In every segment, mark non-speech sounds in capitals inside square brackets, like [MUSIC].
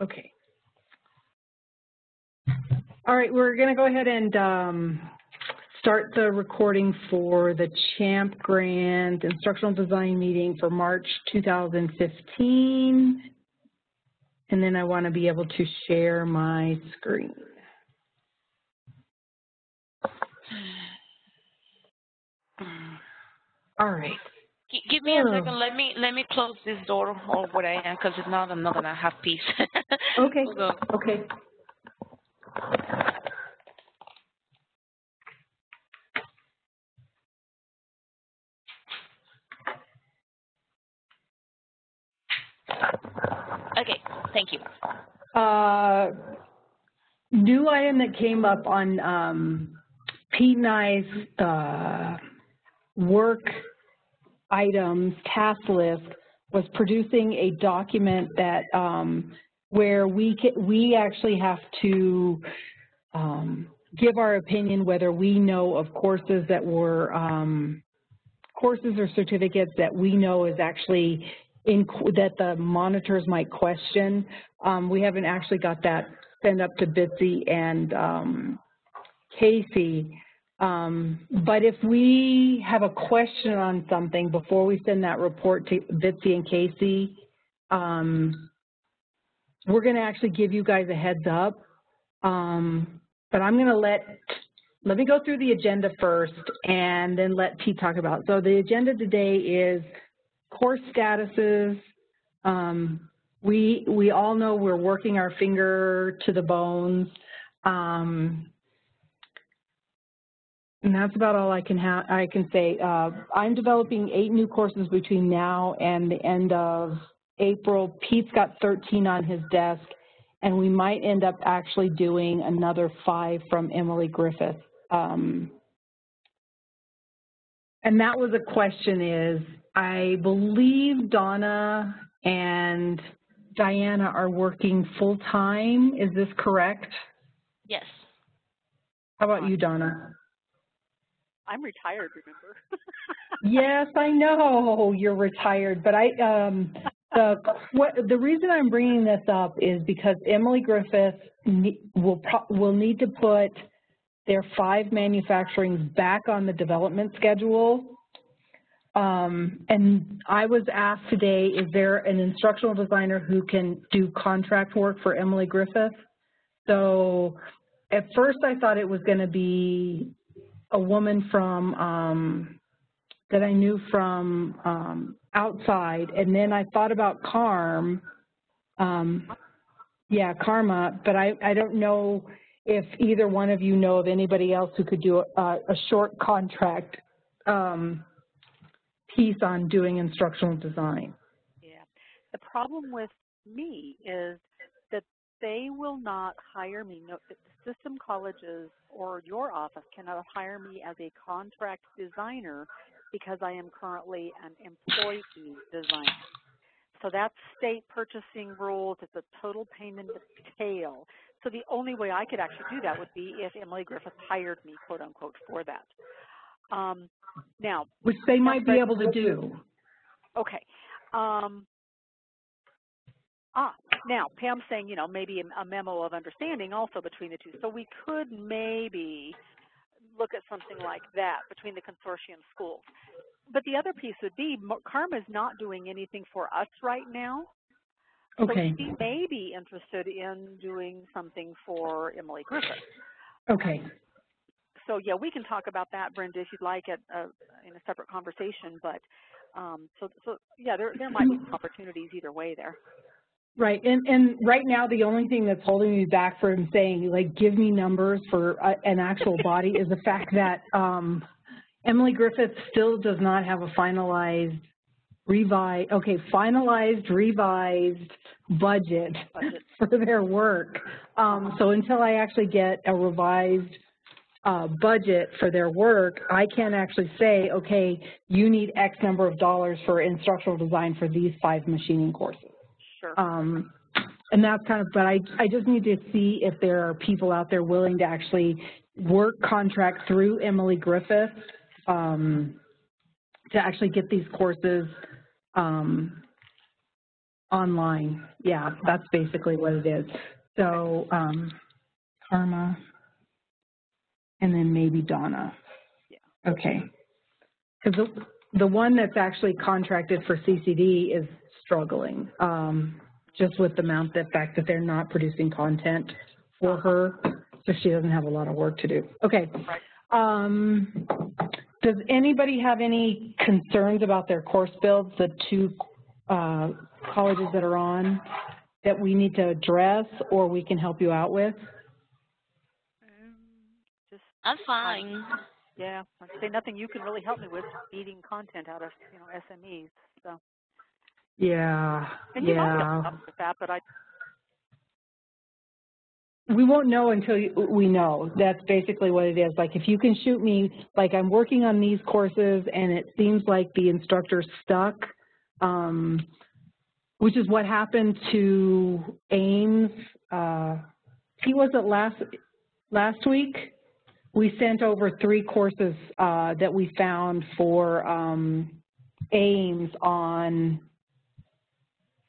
Okay. All right, we're going to go ahead and um, start the recording for the CHAMP Grant Instructional Design Meeting for March 2015. And then I want to be able to share my screen. All right. Give me a second. Let me let me close this door or what I am, because if not, I'm not gonna have peace. [LAUGHS] okay. Okay. Okay. Thank you. Uh, new item that came up on um, Pete and I's uh, work items task list was producing a document that um, where we can, we actually have to um, give our opinion whether we know of courses that were um, courses or certificates that we know is actually in that the monitors might question. Um, we haven't actually got that sent up to Bitsy and um, Casey. Um, but if we have a question on something before we send that report to Bitsy and Casey, um, we're going to actually give you guys a heads up. Um, but I'm going to let, let me go through the agenda first and then let Pete talk about. So the agenda today is course statuses. Um, we, we all know we're working our finger to the bones. Um, and that's about all I can I can say. Uh, I'm developing eight new courses between now and the end of April. Pete's got 13 on his desk, and we might end up actually doing another five from Emily Griffith. Um, and that was a question is, I believe Donna and Diana are working full time. Is this correct? Yes. How about you, Donna? I'm retired, remember? [LAUGHS] yes, I know you're retired, but I um, the what, the reason I'm bringing this up is because Emily Griffith will will need to put their five manufacturings back on the development schedule. Um, and I was asked today, is there an instructional designer who can do contract work for Emily Griffith? So at first I thought it was going to be a woman from um, that I knew from um, outside, and then I thought about Carm, um, yeah, Karma, but I, I don't know if either one of you know of anybody else who could do a, a short contract um, piece on doing instructional design. Yeah, the problem with me is that they will not hire me. No, system colleges or your office cannot hire me as a contract designer because I am currently an employee designer. So that's state purchasing rules. It's a total pain in the tail. So the only way I could actually do that would be if Emily Griffith hired me, quote unquote, for that. Um, now, which they might be able to do. Okay. Um, ah, now, Pam's saying, you know, maybe a memo of understanding also between the two. So we could maybe look at something like that between the consortium schools. But the other piece would be Karma is not doing anything for us right now. Okay. So she may be interested in doing something for Emily Griffith. Okay. So yeah, we can talk about that, Brenda, if you'd like, at uh, in a separate conversation. But um, so so yeah, there there might be opportunities either way there. Right, and, and right now the only thing that's holding me back from saying, like, give me numbers for uh, an actual [LAUGHS] body is the fact that um, Emily Griffith still does not have a finalized, revised, okay, finalized, revised budget, budget. [LAUGHS] for their work. Um, so until I actually get a revised uh, budget for their work, I can't actually say, okay, you need X number of dollars for instructional design for these five machining courses. Sure. Um, and that's kind of, but I, I just need to see if there are people out there willing to actually work contract through Emily Griffith um, to actually get these courses um, online. Yeah, that's basically what it is. So, um, Karma, and then maybe Donna. Yeah. Okay. Because the, the one that's actually contracted for CCD is struggling, um, just with the amount, the fact that they're not producing content for her, so she doesn't have a lot of work to do. Okay. Um, does anybody have any concerns about their course builds, the two uh, colleges that are on, that we need to address or we can help you out with? I'm fine. yeah, I'd say nothing you can really help me with, eating content out of, you know, SMEs, so. Yeah, And you might yeah. help with that, but I, We won't know until you- we know. That's basically what it is. Like, if you can shoot me, like, I'm working on these courses and it seems like the instructor's stuck, um, which is what happened to Aims. Uh, he was it last, last week? We sent over three courses, uh, that we found for, um, Aims on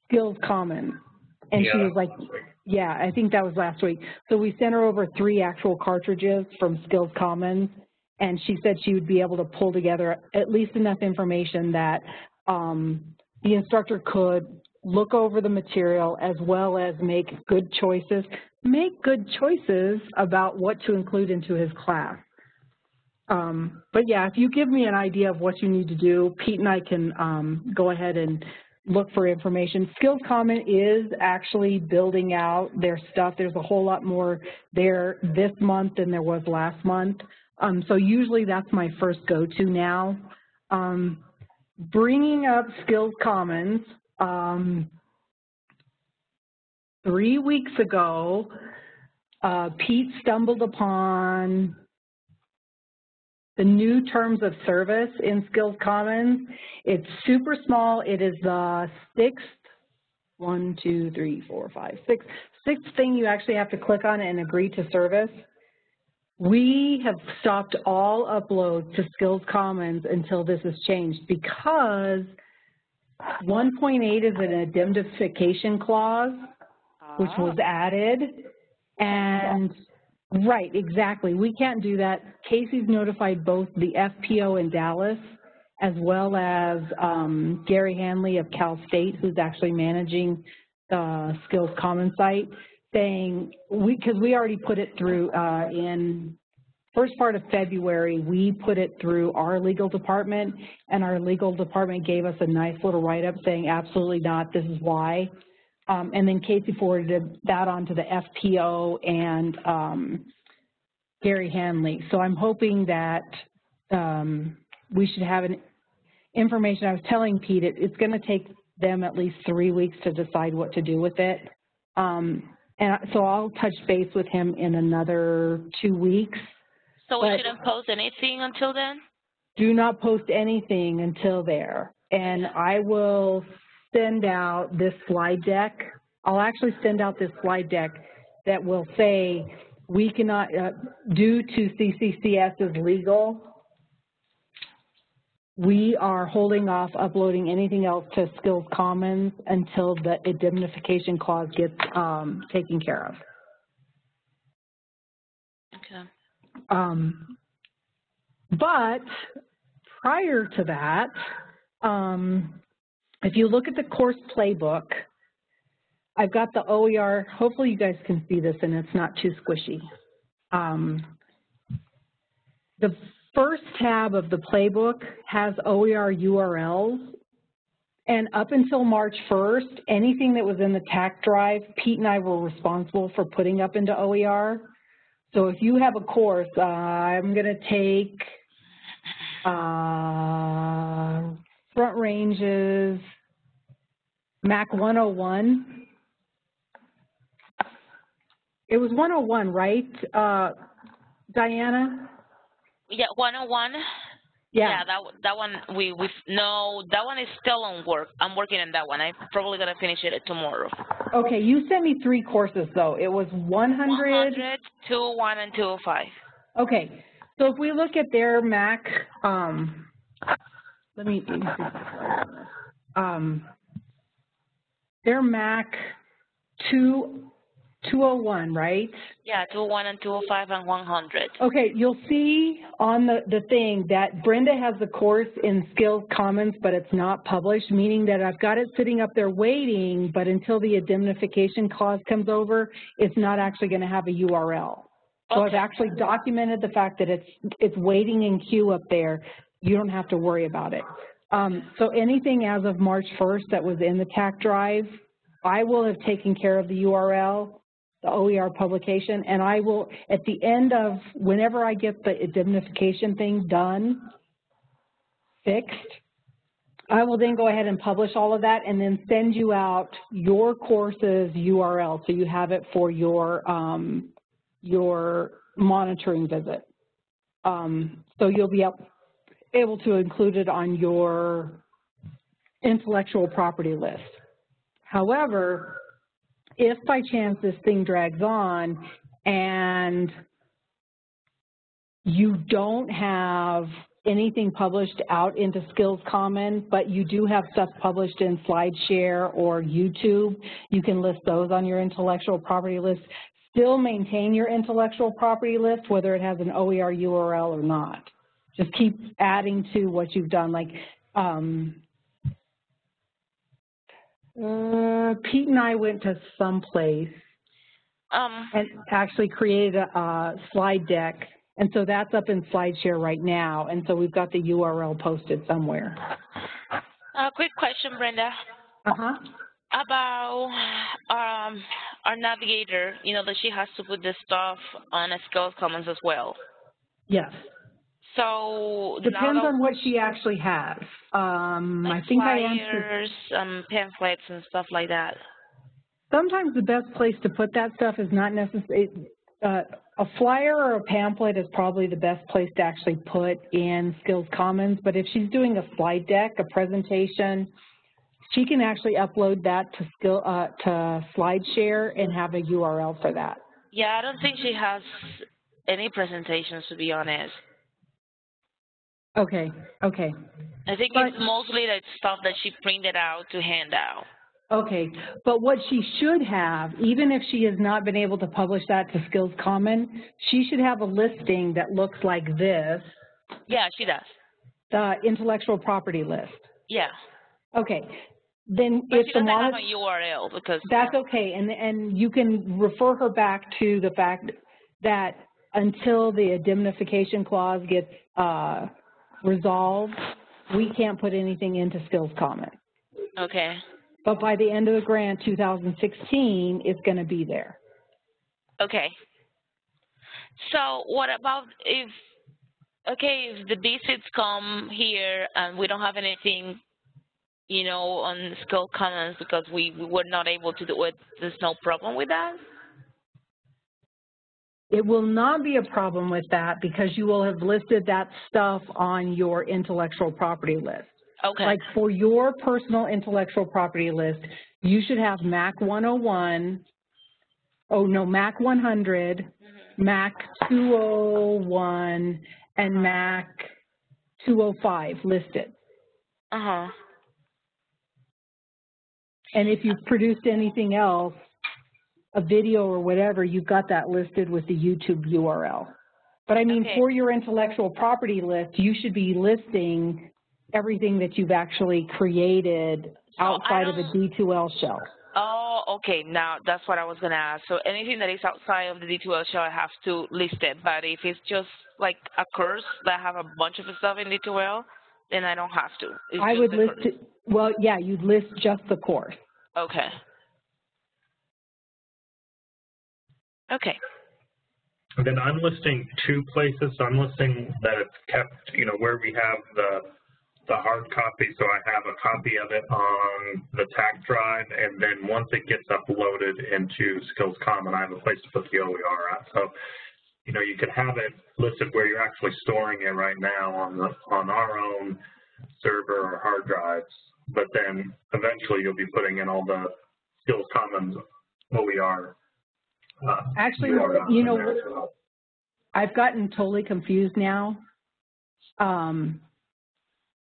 Skills Common. And she was like, yeah, I think that was last week. So we sent her over three actual cartridges from Skills Commons, and she said she would be able to pull together at least enough information that um, the instructor could look over the material as well as make good choices, make good choices about what to include into his class. Um, but yeah, if you give me an idea of what you need to do, Pete and I can um, go ahead and look for information. Skills Common is actually building out their stuff. There's a whole lot more there this month than there was last month. Um, so usually that's my first go-to now. Um, bringing up Skills Commons, um, three weeks ago, uh, Pete stumbled upon the new terms of service in Skills Commons. It's super small. It is the sixth, one, two, three, four, five, six, sixth thing you actually have to click on and agree to service. We have stopped all uploads to Skills Commons until this is changed because 1.8 is an indemnification clause, which ah, was added. And, right, exactly. We can't do that. Casey's notified both the FPO in Dallas as well as um, Gary Hanley of Cal State, who's actually managing the Skills Commons site, saying, we, because we already put it through uh, in first part of February, we put it through our legal department, and our legal department gave us a nice little write-up saying, absolutely not, this is why. Um, and then Casey forwarded that on to the FPO and um, Gary Hanley. So I'm hoping that um, we should have an information. I was telling Pete, it, it's going to take them at least three weeks to decide what to do with it. Um, and so I'll touch base with him in another two weeks. So we shouldn't post anything until then? Do not post anything until there. And I will send out this slide deck. I'll actually send out this slide deck that will say, we cannot, uh, due to CCCS's legal, we are holding off uploading anything else to Skills Commons until the indemnification clause gets um, taken care of. Okay. Um, but prior to that, um, if you look at the course playbook, I've got the OER, hopefully you guys can see this and it's not too squishy. Um, the first tab of the playbook has OER URLs and up until March 1st, anything that was in the TAC drive, Pete and I were responsible for putting up into OER. So if you have a course, uh, I'm going to take uh, Front range is Mac 101. It was 101, right, uh, Diana? Yeah, 101? Yeah. that, one- that one, we, we, no, that one is still on work. I'm working on that one. I'm probably gonna finish it tomorrow. Okay, you sent me three courses though. It was 100. 100, 201, and 205. Okay, so if we look at their Mac, um, let me, let me see if I can slide on this. um, they're Mac two, 201, right? Yeah, 201 and 205 and 100. Okay, you'll see on the, the thing that Brenda has the course in Skills Commons, but it's not published, meaning that I've got it sitting up there waiting, but until the indemnification clause comes over, it's not actually going to have a URL. So I've actually documented the fact that it's, it's waiting in queue up there. You don't have to worry about it. Um, so anything as of March 1st that was in the TAC drive, I will have taken care of the URL, the OER publication, and I will, at the end of, whenever I get the indemnification thing done, fixed, I will then go ahead and publish all of that and then send you out your course's URL so you have it for your, um, your monitoring visit. Um, so you'll be up, able to include it on your intellectual property list. However, if by chance this thing drags on and you don't have anything published out into Skills Common, but you do have stuff published in SlideShare or YouTube, you can list those on your intellectual property list. Still maintain your intellectual property list, whether it has an OER URL or not. Just keep adding to what you've done. Like, um, uh, Pete and I went to some place Um, and actually created a, a slide deck. And so that's up in SlideShare right now. And so we've got the URL posted somewhere. a quick question, Brenda, Uh-huh. about um, our navigator, you know, that she has to put this stuff on a Skills Commons as well. Yes. So Depends on what she actually has. Um, I think I answered. flyers, um, pamphlets and stuff like that. Sometimes the best place to put that stuff is not necessarily, uh, a flyer or a pamphlet is probably the best place to actually put in Skills Commons, but if she's doing a slide deck, a presentation, she can actually upload that to skill, uh, to SlideShare and have a URL for that. Yeah, I don't think she has any presentations, to be honest. Okay, okay, I think But- it's mostly that stuff that she printed out to hand out. okay. But what she should have, even if she has not been able to publish that to Skills Common, she should have a listing that looks like this, Yeah, she does. the intellectual property list. Yeah. Okay, then But if she the doesn't have a URL because that's okay, and, and you can refer her back to the fact that until the indemnification clause gets, uh, resolved, we can't put anything into Skills Common. okay. But by the end of the grant, 2016, it's gonna be there. Okay. So what about if, okay, if the visits come here and we don't have anything, you know, on Skill Commons because we, we were not able to do it, there's no problem with that? It will not be a problem with that because you will have listed that stuff on your intellectual property list. Okay. Like for your personal intellectual property list, you should have MAC 101, oh no, MAC 100, MAC 201, and MAC 205 listed. Uh-huh. And if you've produced anything else, a video or whatever, you've got that listed with the YouTube URL. But I mean, Okay. for your intellectual property list, you should be listing everything that you've actually created So outside of a don't- D2L shell. Oh, okay. Now that's what I was gonna ask. So anything that is outside of the D2L shell, I have to list it. But if it's just like a course that I have a bunch of stuff in D2L, then I don't have to. It's I would list it, well, yeah, you'd list just the course. Okay. Okay. And then I'm listing two places. I'm listing that it's kept, you know, where we have the the hard copy. So I have a copy of it on the TAC drive, and then once it gets uploaded into Skills Common, I have a place to put the OER at. So, you know, you could have it listed where you're actually storing it right now on the on our own server or hard drives. But then eventually you'll be putting in all the Skills Commons OER. Uh, Actually, you know, there. I've gotten totally confused now. Um,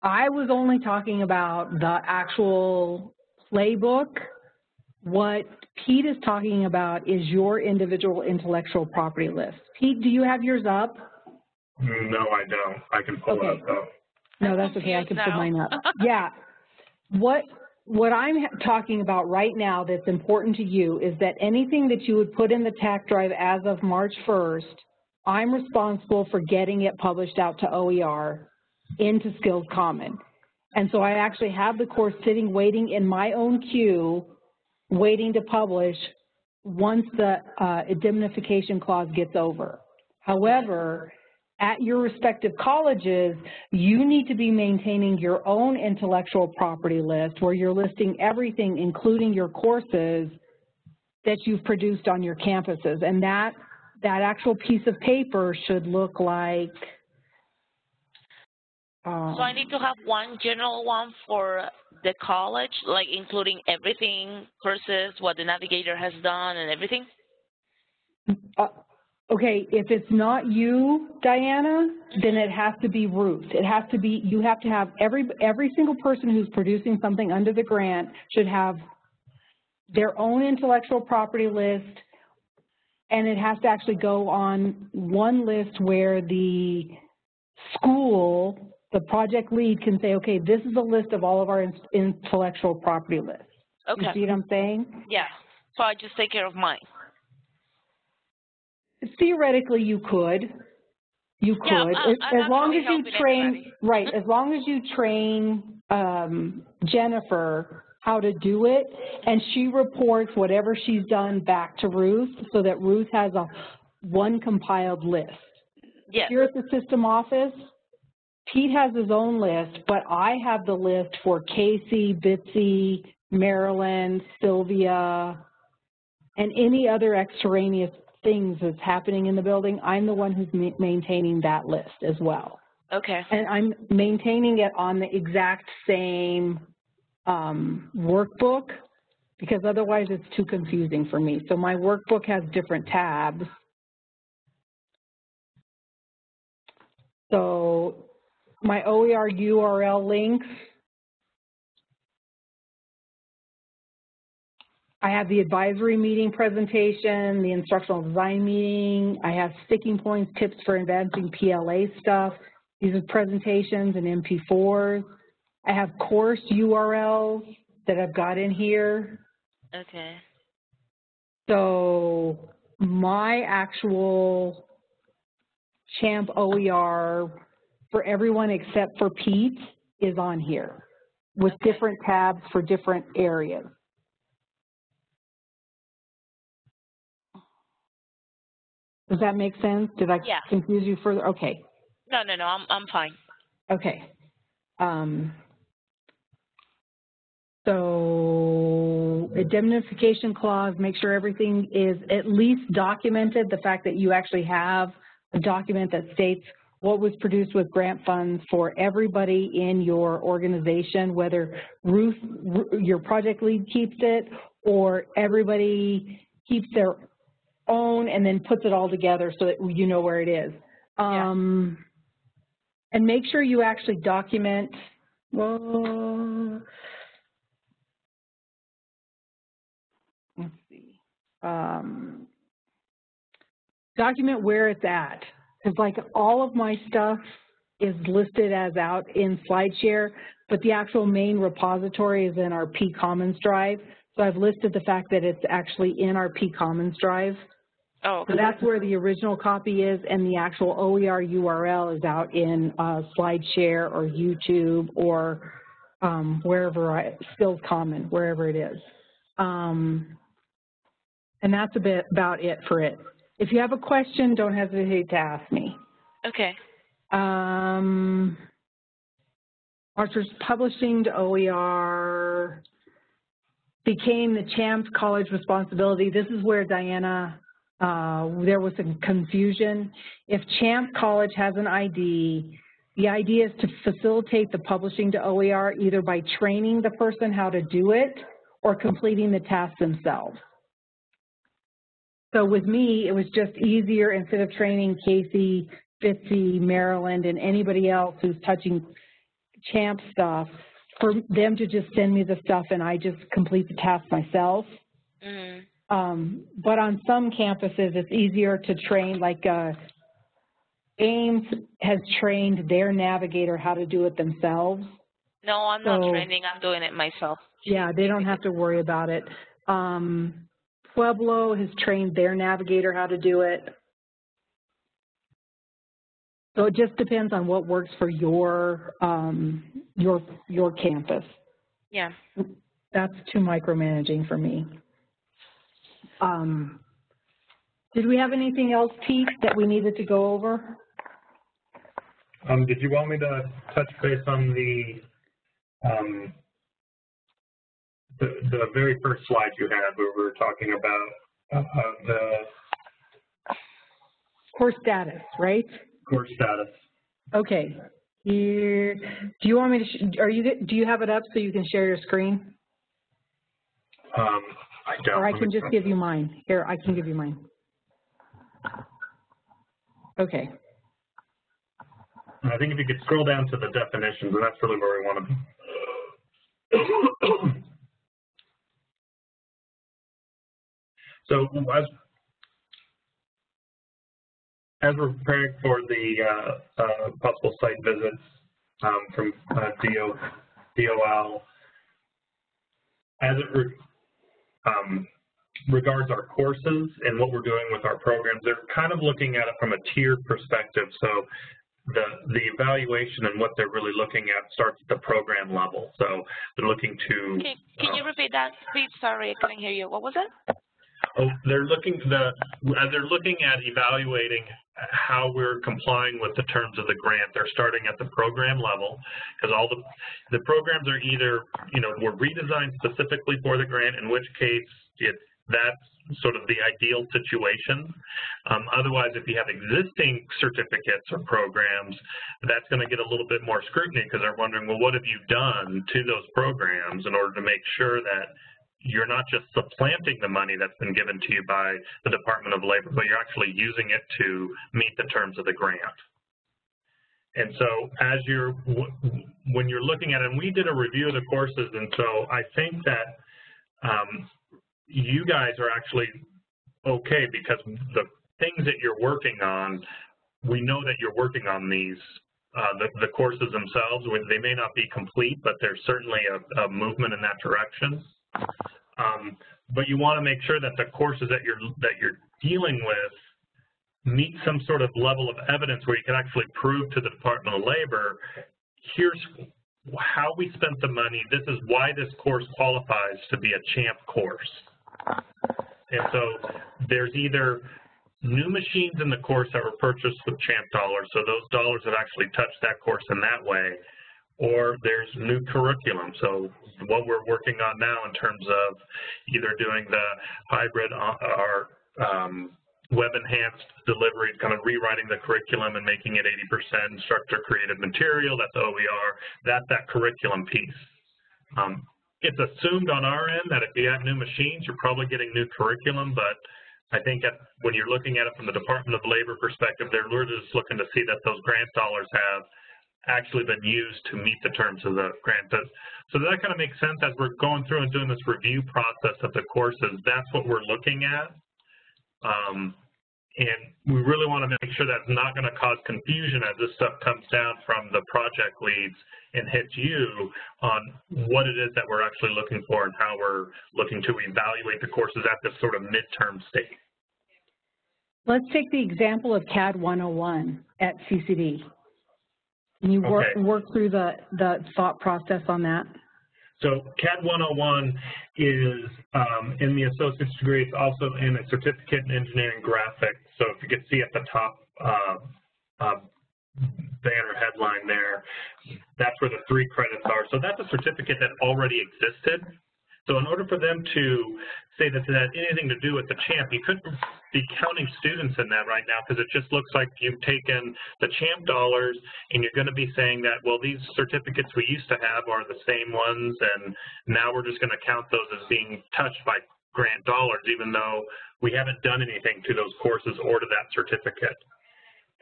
I was only talking about the actual playbook What Pete is talking about is your individual intellectual property list. Pete, do you have yours up? No, I don't. I can pull it Okay. up though. No, that's okay, I can confused put mine up. [LAUGHS] Yeah. What, what I'm talking about right now that's important to you is that anything that you would put in the TAC drive as of March 1st, I'm responsible for getting it published out to OER into Skills Common. And so I actually have the course sitting, waiting in my own queue, waiting to publish once the uh, indemnification clause gets over. However, at your respective colleges, you need to be maintaining your own intellectual property list where you're listing everything, including your courses that you've produced on your campuses. And that, that actual piece of paper should look like, um, So I need to have one general one for the college, like including everything courses, what the navigator has done and everything? Uh, Okay, if it's not you, Diana, then it has to be Ruth. It has to be, you have to have, every, every single person who's producing something under the grant should have their own intellectual property list, and it has to actually go on one list where the school, the project lead can say, okay, this is a list of all of our intellectual property lists. Okay. You see what I'm saying? yeah. So I just take care of mine. Theoretically, you could. You could, Yeah, I'm- as, I'm as long as you train, everybody. [LAUGHS] right, as long as you train, um, Jennifer how to do it, and she reports whatever she's done back to Ruth, so that Ruth has a, one compiled list. Yes, Here at the system office, Pete has his own list, but I have the list for Casey, Bitsy, Marilyn, Sylvia, and any other extraneous things that's happening in the building. I'm the one who's ma- maintaining that list as well. okay, And I'm maintaining it on the exact same um, workbook because otherwise it's too confusing for me. So my workbook has different tabs. So my OER URL links, I have the advisory meeting presentation, the instructional design meeting, I have sticking points, tips for advancing PLA stuff. These are presentations and MP4s. I have course URLs that I've got in here. okay, So my actual CHAMP OER for everyone except for Pete is on here with Okay. different tabs for different areas. Does that make sense? Did I Yeah. confuse you further? Okay. no, no, no, I'm, I'm fine. Okay. Um, so indemnification clause, make sure everything is at least documented, the fact that you actually have a document that states what was produced with grant funds for everybody in your organization, whether Ruth, your project lead keeps it, or everybody keeps their own and then puts it all together so that you know where it is. Yeah. Um, and make sure you actually document, well, let's see, um, document where it's at. Because like all of my stuff is listed as out in SlideShare, but the actual main repository is in our P Commons drive. So I've listed the fact that it's actually in our P Commons drive. Oh, So that's where the original copy is, and the actual OER URL is out in uh, SlideShare or YouTube or um, wherever, I, Skills Common, wherever it is. Um, and that's a bit about it for it. If you have a question, don't hesitate to ask me. okay, Um, Archer's Publishing to OER became the CHAMPS College responsibility. This is where Diana, uh, there was some confusion. If CHAMP College has an ID, the idea is to facilitate the publishing to OER either by training the person how to do it or completing the task themselves. So with me, it was just easier instead of training Casey, Bitsy, Marilyn, and anybody else who's touching champ stuff, for them to just send me the stuff and I just complete the task myself. Mm. Um, but on some campuses, it's easier to train, like, uh, Aims has trained their navigator how to do it themselves. No, I'm not training. I'm doing it myself. Yeah, they don't have to worry about it. Um, Pueblo has trained their navigator how to do it. So it just depends on what works for your, um, your, your campus. Yeah. That's too micromanaging for me. Um, did we have anything else, Pete, that we needed to go over? Um, did you want me to touch base on the, um, the, the very first slide you had where we were talking about, uh, the Course status, right? Course status? Okay. Here, do you want me to, sh- are you, do you have it up so you can share your screen? Um, I don't. Or I can just give you mine. Here, I can give you mine. Okay. I think if you could scroll down to the definitions, and that's really where we want to be. [COUGHS] So as, as we're preparing for the uh, uh, possible site visits um, from uh, DO, DOL, as it re- um, regards our courses and what we're doing with our programs, they're kind of looking at it from a tiered perspective. So the, the evaluation and what they're really looking at starts at the program level. So they're looking to Can, can you repeat that, please? Sorry, I couldn't hear you. What was it? Oh, they're looking the as they're looking at evaluating how we're complying with the terms of the grant. They're starting at the program level because all the the programs are either you know were redesigned specifically for the grant, in which case it that's sort of the ideal situation. Um, otherwise, if you have existing certificates or programs, that's going to get a little bit more scrutiny because they're wondering, well, what have you done to those programs in order to make sure that you're not just supplanting the money that's been given to you by the Department of Labor, but you're actually using it to meet the terms of the grant. And so as you're, when you're looking at it, and we did a review of the courses, and so I think that um, you guys are actually okay because the things that you're working on, we know that you're working on these, uh, the, the courses themselves. They may not be complete, but there's certainly a, a movement in that direction. Um, but you want to make sure that the courses that you're that you're dealing with meet some sort of level of evidence where you can actually prove to the Department of Labor, here's how we spent the money. This is why this course qualifies to be a CHAMP course. And so there's either new machines in the course that were purchased with CHAMP dollars, so those dollars have actually touched that course in that way, or there's new curriculum. So what we're working on now in terms of either doing the hybrid or um, web enhanced delivery, kind of rewriting the curriculum and making it 80% instructor created material, that's OER, that's that curriculum piece. Um, it's assumed on our end that if you have new machines, you're probably getting new curriculum, but I think at, when you're looking at it from the Department of Labor perspective, they're just looking to see that those grant dollars have actually been used to meet the terms of the grant. So that kind of makes sense as we're going through and doing this review process of the courses, that's what we're looking at. Um, and we really want to make sure that's not going to cause confusion as this stuff comes down from the project leads and hits you on what it is that we're actually looking for and how we're looking to evaluate the courses at this sort of midterm state. Let's take the example of CAD 101 at CCD. Can you work, Okay. work through the, the thought process on that? So CAD 101 is um, in the associate's degree. It's also in a certificate in engineering graphics. So if you can see at the top uh, uh, banner headline there, that's where the three credits are. So that's a certificate that already existed. So in order for them to say that that had anything to do with the CHAMP, you couldn't be counting students in that right now because it just looks like you've taken the CHAMP dollars and you're going to be saying that, well, these certificates we used to have are the same ones and now we're just going to count those as being touched by grant dollars even though we haven't done anything to those courses or to that certificate.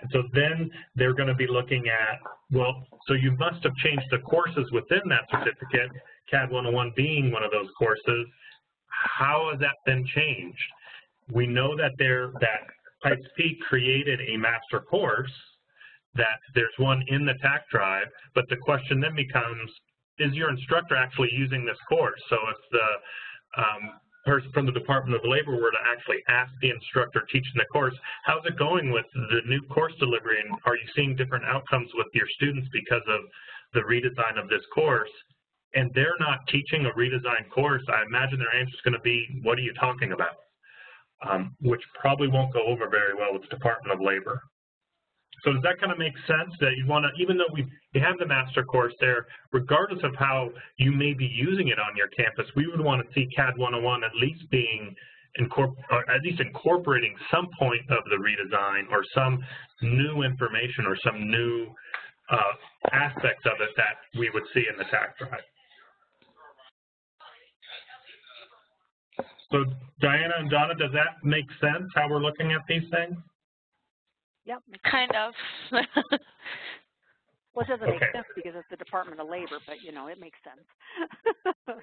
And so then they're going to be looking at, well, so you must have changed the courses within that certificate, CAD 101 being one of those courses. how has that been changed? We know that there that Pikes Peak created a master course, that there's one in the TAC drive, but the question then becomes, is your instructor actually using this course? So if the um, person from the Department of Labor were to actually ask the instructor teaching the course, how's it going with the new course delivery and are you seeing different outcomes with your students because of the redesign of this course? And they're not teaching a redesigned course, I imagine their answer is going to be, what are you talking about? Um, which probably won't go over very well with the Department of Labor. So does that kind of make sense that you want to, even though we you have the master course there, regardless of how you may be using it on your campus, we would want to see CAD 101 at least being or at least incorporating some point of the redesign or some new information or some new uh, aspects of it that we would see in the TAC drive. So Diana and Donna, does that make sense how we're looking at these things? Yep. Kind of. [LAUGHS] well, it doesn't okay. make sense because it's the Department of Labor, but you know, it makes sense.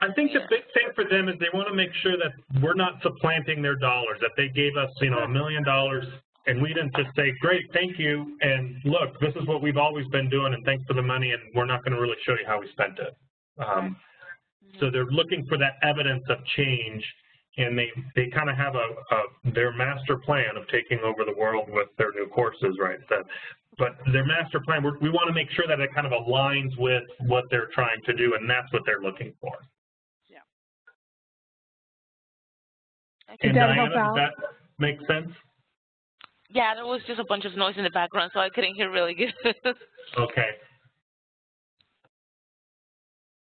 I think the [LAUGHS] big thing for them is they want to make sure that we're not supplanting their dollars, that they gave us, you know, a million dollars and we didn't just say, great, thank you, and look, this is what we've always been doing, and thanks for the money, and we're not going to really show you how we spent it. Um, so they're looking for that evidence of change and they they kind of have a, a, their master plan of taking over the world with their new courses, right? That, but their master plan, we want to make sure that it kind of aligns with what they're trying to do, and that's what they're looking for. Yeah. And that Diana, help out? does that make sense? Yeah, there was just a bunch of noise in the background, so I couldn't hear really good. [LAUGHS] okay.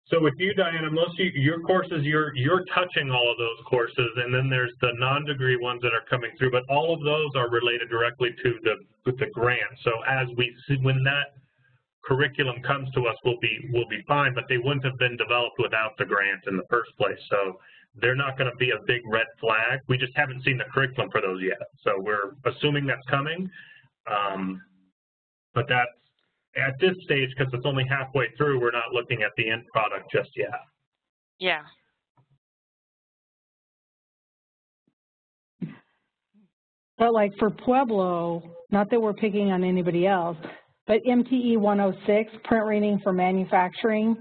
So with you, Diana, most of your courses, you're you're touching all of those courses, and then there's the non-degree ones that are coming through, but all of those are related directly to the the grant. So as we see, when that curriculum comes to us, we'll be we'll be fine, but they wouldn't have been developed without the grant in the first place. So they're not going to be a big red flag. We just haven't seen the curriculum for those yet. So we're assuming that's coming, um, but that's at this stage, because it's only halfway through, we're not looking at the end product just yet. yeah. But like for Pueblo, not that we're picking on anybody else, but MTE 106, print reading for manufacturing,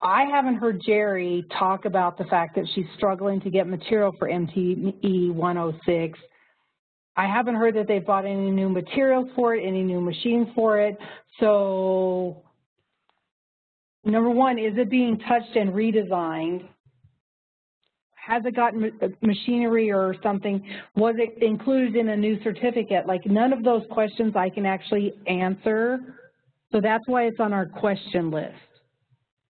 I haven't heard Jerry talk about the fact that she's struggling to get material for MTE 106 I haven't heard that they've bought any new materials for it, any new machines for it. So number one, is it being touched and redesigned? Has it gotten uh, machinery or something? Was it included in a new certificate? Like none of those questions I can actually answer. So that's why it's on our question list.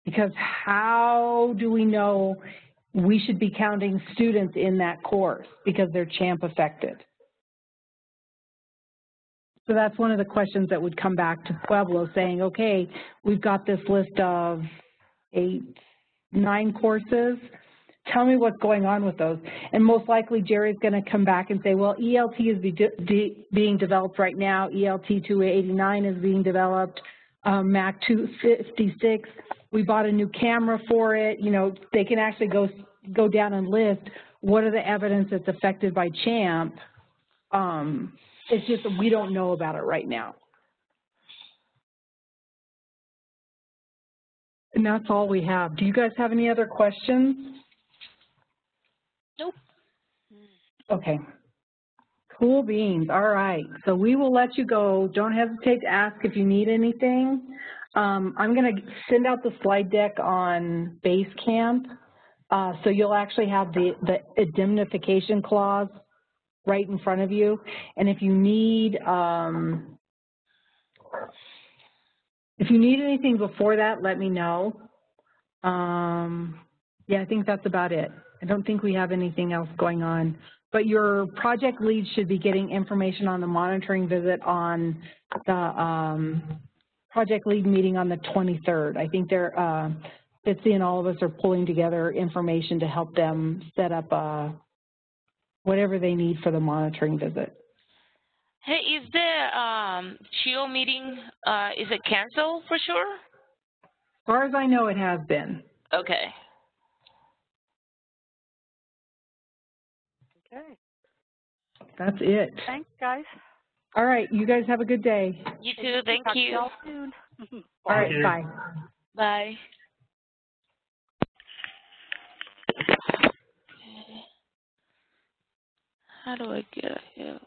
Because how do we know we should be counting students in that course because they're CHAMP affected? So that's one of the questions that would come back to Pueblo saying, okay, we've got this list of eight, nine courses. Tell me what's going on with those. And most likely Jerry's going to come back and say, well, ELT is be de being developed right now. ELT 289 is being developed. Um, MAC 256, we bought a new camera for it. You know, they can actually go go down and list what are the evidence that's affected by CHAMP. Um, it's just that we don't know about it right now. And that's all we have. Do you guys have any other questions? Nope. Okay. Cool beans. All right. So we will let you go. Don't hesitate to ask if you need anything. Um, I'm going to send out the slide deck on Basecamp. Uh, so you'll actually have the, the indemnification clause right in front of you. And if you need, um, if you need anything before that, let me know. Um, yeah, I think that's about it. I don't think we have anything else going on. But your project lead should be getting information on the monitoring visit on the um, project lead meeting on the 23rd. I think they're, uh, Bitsy and all of us are pulling together information to help them set up a whatever they need for the monitoring visit. Hey, is the um, CHIO meeting, uh, is it canceled for sure? As far as I know, it has been. Okay. Okay. That's it. Thanks, guys. All right, you guys have a good day. You too. Thank Talk to you. y'all soon. [LAUGHS] All right, bye. Bye. How do I get here?